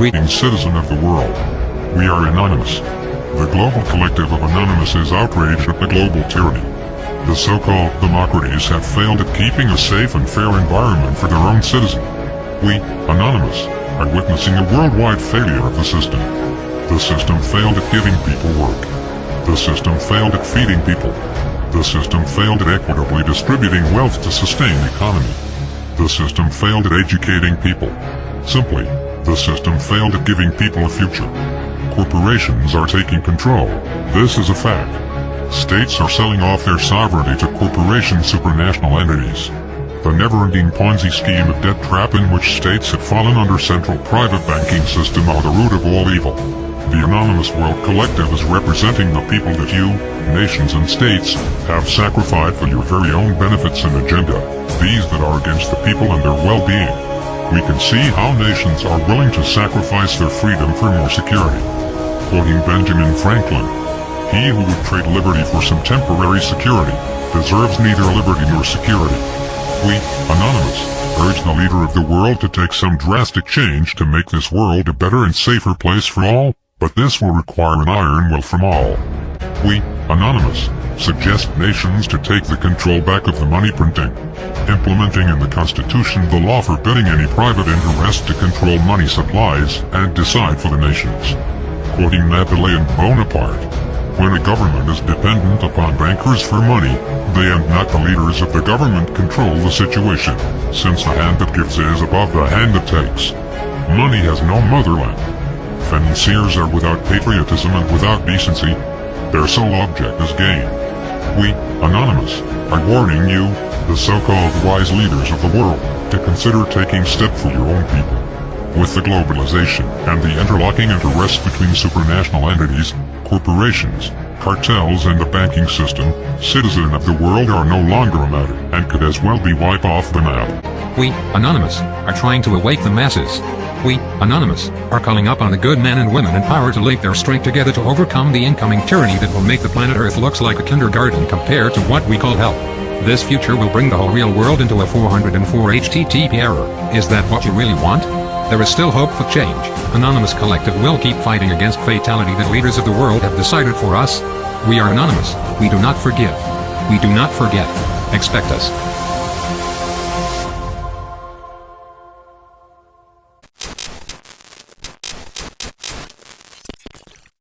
Greetings citizen of the world. We are Anonymous. The global collective of Anonymous is outraged at the global tyranny. The so-called democracies have failed at keeping a safe and fair environment for their own citizens. We, Anonymous, are witnessing a worldwide failure of the system. The system failed at giving people work. The system failed at feeding people. The system failed at equitably distributing wealth to sustain the economy. The system failed at educating people. Simply, the system failed at giving people a future. Corporations are taking control. This is a fact. States are selling off their sovereignty to corporation supranational entities. The never-ending Ponzi scheme of debt trap in which states have fallen under central private banking system are the root of all evil. The Anonymous World Collective is representing the people that you, nations and states, have sacrificed for your very own benefits and agenda, these that are against the people and their well-being we can see how nations are willing to sacrifice their freedom for more security. Quoting Benjamin Franklin, He who would trade liberty for some temporary security deserves neither liberty nor security. We, Anonymous, urge the leader of the world to take some drastic change to make this world a better and safer place for all, but this will require an iron will from all. We, Anonymous, suggest nations to take the control back of the money printing, implementing in the Constitution the law forbidding any private interest to control money supplies and decide for the nations. Quoting Napoleon Bonaparte, when a government is dependent upon bankers for money, they and not the leaders of the government control the situation, since the hand that gives is above the hand that takes. Money has no motherland. Financiers are without patriotism and without decency. Their sole object is gain. We, Anonymous, are warning you, the so-called wise leaders of the world, to consider taking step for your own people. With the globalization and the interlocking interests between supranational entities, corporations, cartels and the banking system, citizen of the world are no longer a matter and could as well be wiped off the map. We, Anonymous, are trying to awake the masses. We, Anonymous, are calling up on the good men and women in power to link their strength together to overcome the incoming tyranny that will make the planet Earth looks like a kindergarten compared to what we call hell. This future will bring the whole real world into a 404 HTTP error. Is that what you really want? There is still hope for change. Anonymous Collective will keep fighting against fatality that leaders of the world have decided for us. We are anonymous. We do not forgive. We do not forget. Expect us.